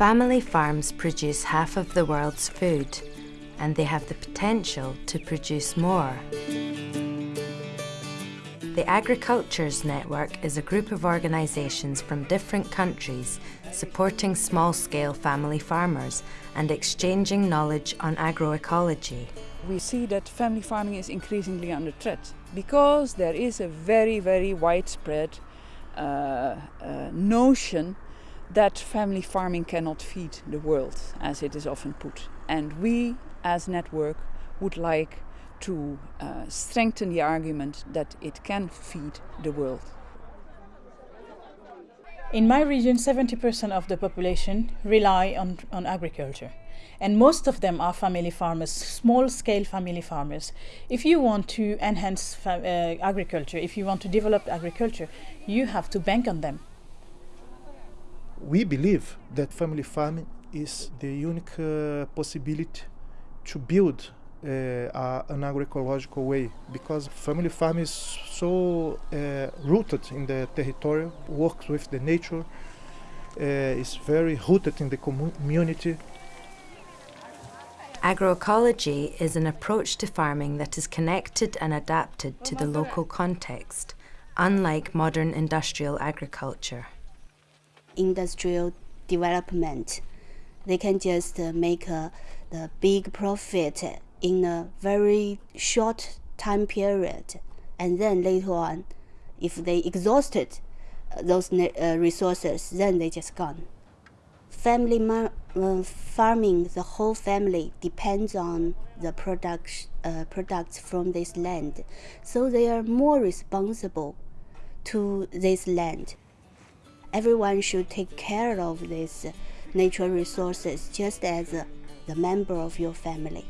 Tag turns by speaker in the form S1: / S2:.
S1: Family farms produce half of the world's food, and they have the potential to produce more. The Agricultures Network is a group of organisations from different countries supporting small-scale family farmers and exchanging knowledge on agroecology.
S2: We see that family farming is increasingly under threat because there is a very, very widespread uh, uh, notion that family farming cannot feed the world, as it is often put. And we, as network, would like to uh, strengthen the argument that it can feed the world.
S3: In my region, 70% of the population rely on, on agriculture. And most of them are family farmers, small-scale family farmers. If you want to enhance uh, agriculture, if you want to develop agriculture, you have to bank on them.
S4: We believe that family farming is the unique uh, possibility to build uh, an agroecological way because family farming is so uh, rooted in the territory, works with the nature, uh, is very rooted in the community.
S1: Agroecology is an approach to farming that is connected and adapted to the local context, unlike modern industrial agriculture.
S5: Industrial development, they can just make a, the big profit in a very short time period. And then later on if they exhausted uh, those uh, resources then they just gone. Family uh, farming the whole family depends on the product, uh, products from this land. So they are more responsible to this land everyone should take care of these natural resources just as the member of your family